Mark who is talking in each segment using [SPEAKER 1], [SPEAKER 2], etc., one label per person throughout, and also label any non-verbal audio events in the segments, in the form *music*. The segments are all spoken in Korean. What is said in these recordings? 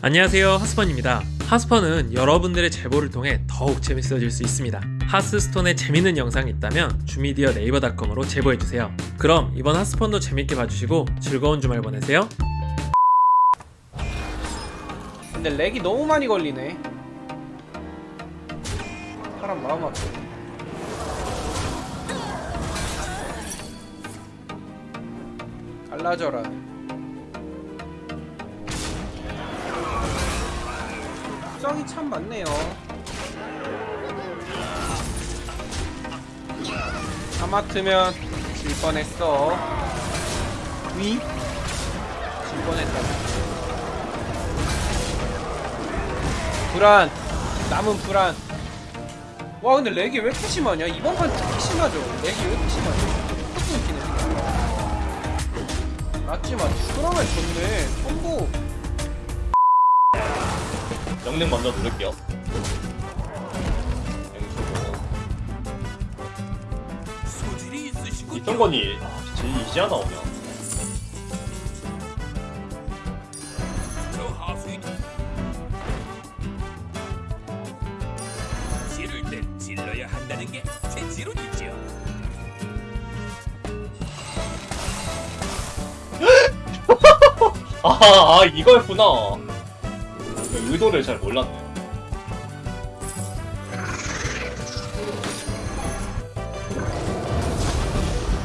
[SPEAKER 1] 안녕하세요 하스펀입니다. 하스펀은 여러분들의 제보를 통해 더욱 재밌어질 수 있습니다. 하스스톤에 재밌는 영상이 있다면 주미디어 네이버닷컴으로 제보해주세요. 그럼 이번 하스펀도 재밌게 봐주시고 즐거운 주말 보내세요.
[SPEAKER 2] 근데 렉이 너무 많이 걸리네. 사람 마음 아파. 갈라져라 특성이 참 많네요. 하마트면 질 뻔했어. 위? 질 뻔했다. 불안. 남은 불안. 와 근데 렉이 왜 이렇게 심하냐? 이번 판 특히 심하죠. 렉이 왜 이렇게 심하지 조금 웃기네. 맞지만 죽으라면 좋네. 콤보
[SPEAKER 3] 명령 먼저 누를게요. 있던 거니 아, 제일 이지하 나오냐? *laughs* 아, 아 이거였구나. 의도를 잘 몰랐네.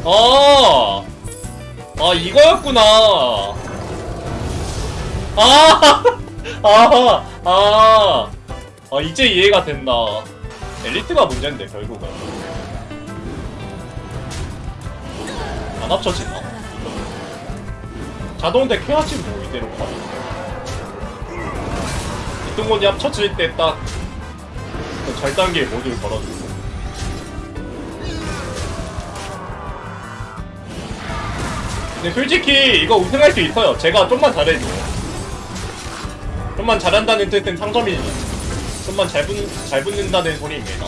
[SPEAKER 3] 아, 아 이거였구나. 아, *laughs* 아, 아, 아 이제 이해가 된다. 엘리트가 문제인데 결국은 안 합쳐지나? 자동대 캐야지 뭐 이대로 가. 이 동건이 합쳐질 때딱 그 절단기에 모듈 걸어주고. 근데 솔직히 이거 우승할 수 있어요. 제가 좀만 잘해줘. 좀만 잘한다는 뜻은 상점이 좀만 잘, 붙, 잘 붙는다는 소리입니다.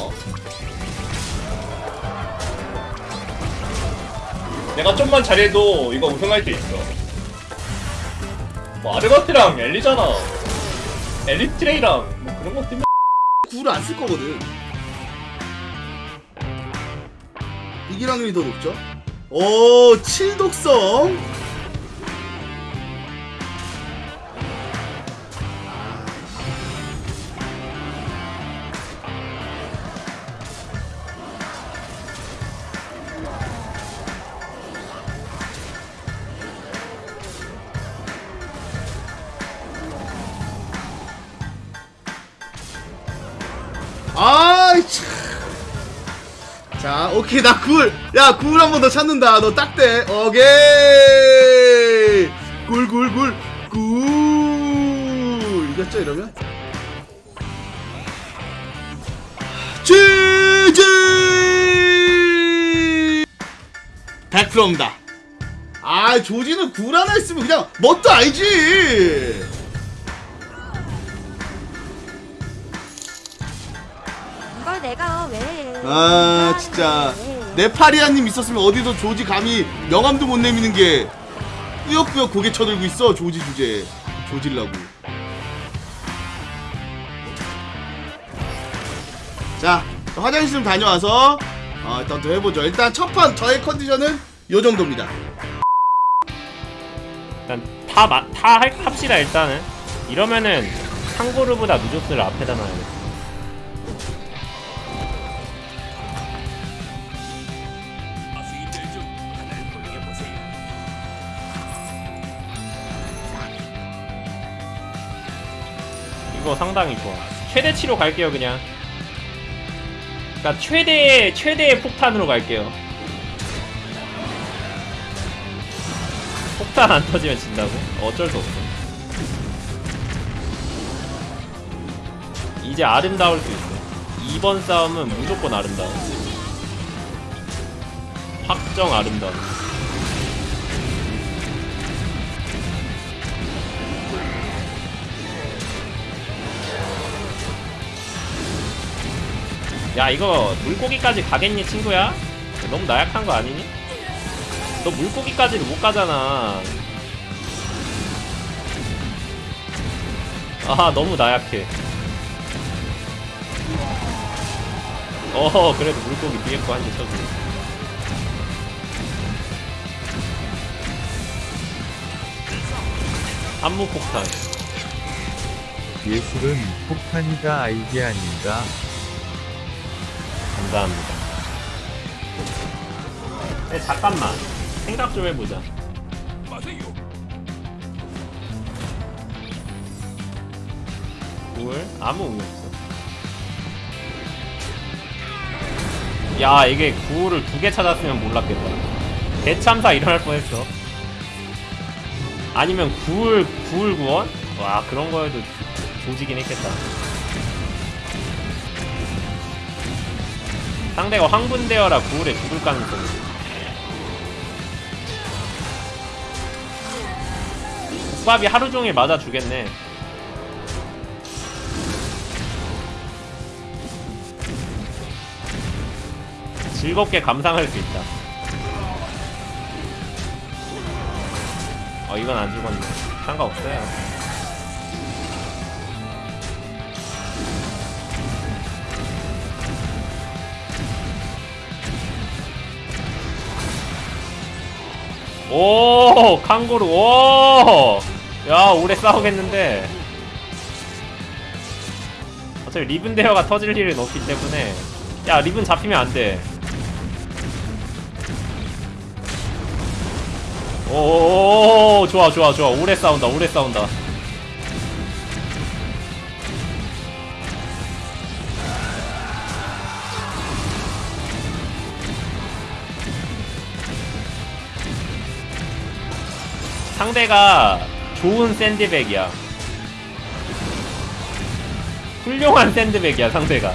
[SPEAKER 3] 내가 좀만 잘해도 이거 우승할 수 있어. 뭐 아르바트랑 엘리잖아. 엘리트레이랑 뭐 그런 것 때문에
[SPEAKER 4] 구를 안 쓸 거거든. 이길 확률이 더 높죠? 오, 칠독성. 아이 참. 자, 오케이 나 굴. 야, 굴 한 번 더 찾는다. 너 딱대. 오케이. 굴, 굴, 굴, 굴. 이겼죠 이러면? GG. 100%입니다. 아, 조지는 굴 하나 있으면 그냥 뭣도 알지.
[SPEAKER 5] 내가 왜?
[SPEAKER 4] 아 진짜.
[SPEAKER 5] 왜?
[SPEAKER 4] 네파리아님 있었으면 어디서 조지 감히 명함도 못 내미는 게 꾸역꾸역 고개 쳐들고 있어 조지 주제 조질라고. 자 화장실 좀 다녀와서 어, 일단 더 해보죠. 일단 첫 판 저의 컨디션은 요 정도입니다.
[SPEAKER 6] 일단 다, 마, 다 할, 합시다 일단은. 이러면은 상고르보다 누조스를 앞에다 놔야겠어 이거 상당히 좋아. 최대치로 갈게요 그냥. 그니까 최대 최대의 폭탄으로 갈게요. 폭탄 안 터지면 진다고? 어쩔 수 없어. 이제 아름다울 수 있어. 이번 싸움은 무조건 아름다워. 확정 아름다워 야 이거 물고기까지 가겠니 친구야? 너무 나약한 거 아니니? 너 물고기까지는 못 가잖아 아 너무 나약해 어 그래도 물고기 뒤에 거 한 개 쳐주네 한무폭탄
[SPEAKER 7] 예술은 폭탄이다 아이디 아닌가?
[SPEAKER 6] 감사합니다. 네, 잠깐만. 생각 좀 해보자. 울? 아무 의미 없어. 야 이게 구울을 두 개 찾았으면 몰랐겠다. 대참사 일어날 뻔했어. 아니면 구울 구울 구원? 와 그런 거에도 조지긴 했겠다 상대가 황분되어라 구울에 죽을 가능성이. 국밥이 하루 종일 맞아 주겠네 즐겁게 감상할 수 있다. 어 이건 안 죽었네. 상관없어요. 오 칸고루 오야 오래 싸우겠는데. 어차피 리븐 대어가 터질 일은 없기 때문에. 야 리븐 잡히면 안돼. 오오오 좋아 좋아 좋아. 오래 싸운다 오래 싸운다 상대가 좋은 샌드백이야. 훌륭한 샌드백이야 상대가.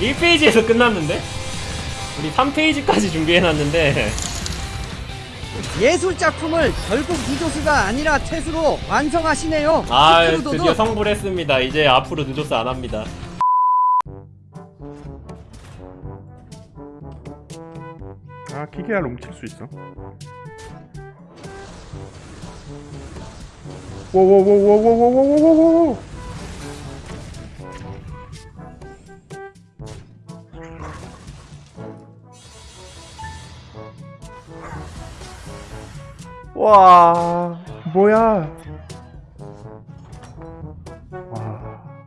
[SPEAKER 6] 일페이지에서 끝났는데? 우리 3페이지까지 준비해놨는데
[SPEAKER 8] 예술 작품을 결국 니조스가 아니라 채수로 완성하시네요.
[SPEAKER 6] 아 드디어 성불 했습니다 이제 앞으로 늦어서 안합니다
[SPEAKER 9] 아 기계야 롱칠 수 있어 워워워워워워워워워 와 뭐야? 와.